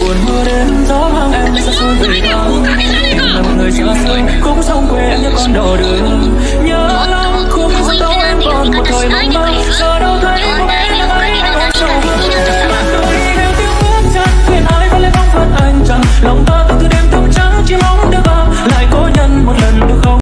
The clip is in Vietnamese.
buồn mưa đến gió mang em ra xuôi về đâu. Là một người xa xôi cũng sông quê em như con đò đường. Nhớ lắm cũng đâu em còn một thời mong mơ giờ đâu